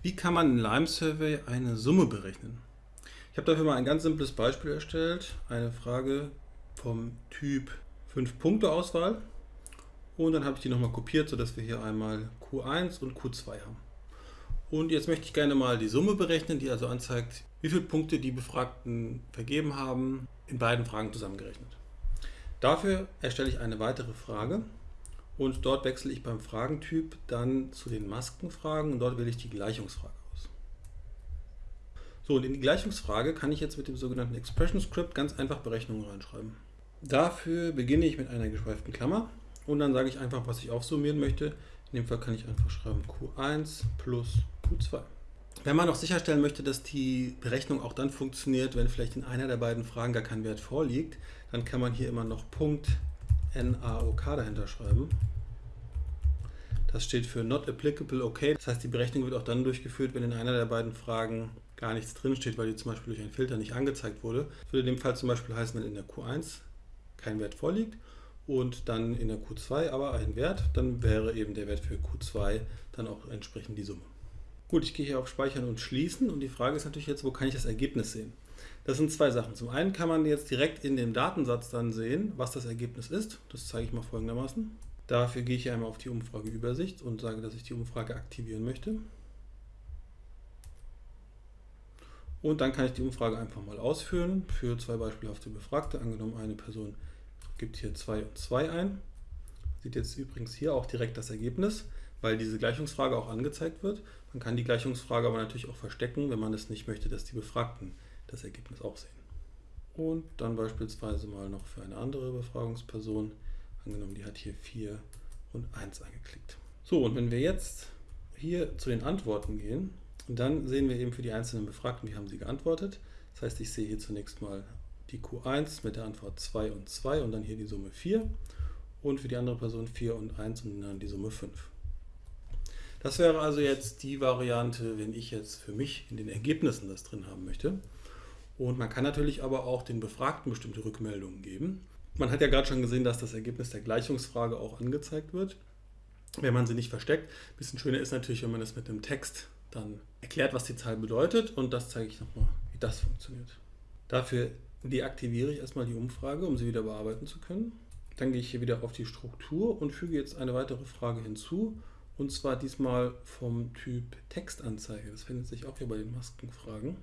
Wie kann man in Lime Survey eine Summe berechnen? Ich habe dafür mal ein ganz simples Beispiel erstellt. Eine Frage vom Typ 5-Punkte-Auswahl. Und dann habe ich die nochmal kopiert, sodass wir hier einmal Q1 und Q2 haben. Und jetzt möchte ich gerne mal die Summe berechnen, die also anzeigt, wie viele Punkte die Befragten vergeben haben, in beiden Fragen zusammengerechnet. Dafür erstelle ich eine weitere Frage und dort wechsle ich beim Fragentyp dann zu den Maskenfragen und dort wähle ich die Gleichungsfrage aus. So, und in die Gleichungsfrage kann ich jetzt mit dem sogenannten Expression Script ganz einfach Berechnungen reinschreiben. Dafür beginne ich mit einer geschweiften Klammer und dann sage ich einfach, was ich aufsummieren möchte. In dem Fall kann ich einfach schreiben Q1 plus Q2. Wenn man noch sicherstellen möchte, dass die Berechnung auch dann funktioniert, wenn vielleicht in einer der beiden Fragen gar kein Wert vorliegt, dann kann man hier immer noch Punkt NAOK dahinter schreiben. Das steht für Not Applicable OK. Das heißt, die Berechnung wird auch dann durchgeführt, wenn in einer der beiden Fragen gar nichts drin steht, weil die zum Beispiel durch einen Filter nicht angezeigt wurde. Das würde in dem Fall zum Beispiel heißen, wenn in der Q1 kein Wert vorliegt und dann in der Q2 aber ein Wert, dann wäre eben der Wert für Q2 dann auch entsprechend die Summe. Gut, ich gehe hier auf Speichern und Schließen und die Frage ist natürlich jetzt, wo kann ich das Ergebnis sehen? Das sind zwei Sachen. Zum einen kann man jetzt direkt in dem Datensatz dann sehen, was das Ergebnis ist. Das zeige ich mal folgendermaßen. Dafür gehe ich hier einmal auf die Umfrageübersicht und sage, dass ich die Umfrage aktivieren möchte. Und dann kann ich die Umfrage einfach mal ausführen für zwei beispielhafte Befragte. Angenommen, eine Person gibt hier 2 und 2 ein. Sieht jetzt übrigens hier auch direkt das Ergebnis, weil diese Gleichungsfrage auch angezeigt wird. Man kann die Gleichungsfrage aber natürlich auch verstecken, wenn man es nicht möchte, dass die Befragten das Ergebnis auch sehen. Und dann beispielsweise mal noch für eine andere Befragungsperson, angenommen die hat hier 4 und 1 angeklickt. So, und wenn wir jetzt hier zu den Antworten gehen, dann sehen wir eben für die einzelnen Befragten, wie haben sie geantwortet. Das heißt, ich sehe hier zunächst mal die Q1 mit der Antwort 2 und 2 und dann hier die Summe 4 und für die andere Person 4 und 1 und dann die Summe 5. Das wäre also jetzt die Variante, wenn ich jetzt für mich in den Ergebnissen das drin haben möchte. Und man kann natürlich aber auch den Befragten bestimmte Rückmeldungen geben. Man hat ja gerade schon gesehen, dass das Ergebnis der Gleichungsfrage auch angezeigt wird, wenn man sie nicht versteckt. Ein bisschen schöner ist natürlich, wenn man es mit einem Text dann erklärt, was die Zahl bedeutet und das zeige ich nochmal, wie das funktioniert. Dafür deaktiviere ich erstmal die Umfrage, um sie wieder bearbeiten zu können. Dann gehe ich hier wieder auf die Struktur und füge jetzt eine weitere Frage hinzu und zwar diesmal vom Typ Textanzeige. Das findet sich auch hier bei den Maskenfragen.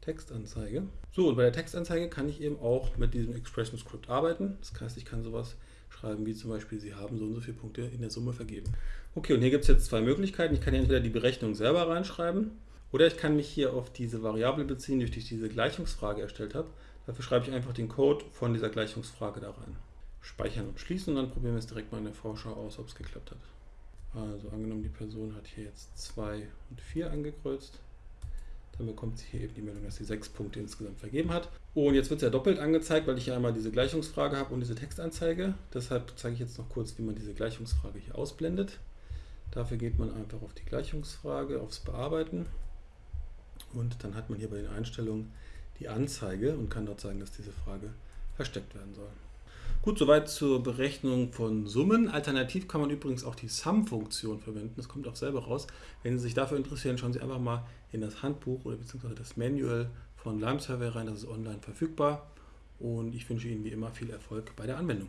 Textanzeige. So, und bei der Textanzeige kann ich eben auch mit diesem Expression Script arbeiten. Das heißt, ich kann sowas schreiben wie zum Beispiel, Sie haben so und so viele Punkte in der Summe vergeben. Okay, und hier gibt es jetzt zwei Möglichkeiten. Ich kann hier entweder die Berechnung selber reinschreiben oder ich kann mich hier auf diese Variable beziehen, die ich diese Gleichungsfrage erstellt habe. Dafür schreibe ich einfach den Code von dieser Gleichungsfrage da rein. Speichern und schließen und dann probieren wir es direkt mal in der Vorschau aus, ob es geklappt hat. Also angenommen, die Person hat hier jetzt 2 und 4 angekreuzt. Dann bekommt sie hier eben die Meldung, dass sie sechs Punkte insgesamt vergeben hat. Und jetzt wird es ja doppelt angezeigt, weil ich hier einmal diese Gleichungsfrage habe und diese Textanzeige. Deshalb zeige ich jetzt noch kurz, wie man diese Gleichungsfrage hier ausblendet. Dafür geht man einfach auf die Gleichungsfrage, aufs Bearbeiten. Und dann hat man hier bei den Einstellungen die Anzeige und kann dort sagen, dass diese Frage versteckt werden soll. Gut, soweit zur Berechnung von Summen. Alternativ kann man übrigens auch die Sum-Funktion verwenden. Das kommt auch selber raus. Wenn Sie sich dafür interessieren, schauen Sie einfach mal in das Handbuch oder beziehungsweise das Manual von Lime Survey rein. Das ist online verfügbar. Und ich wünsche Ihnen wie immer viel Erfolg bei der Anwendung.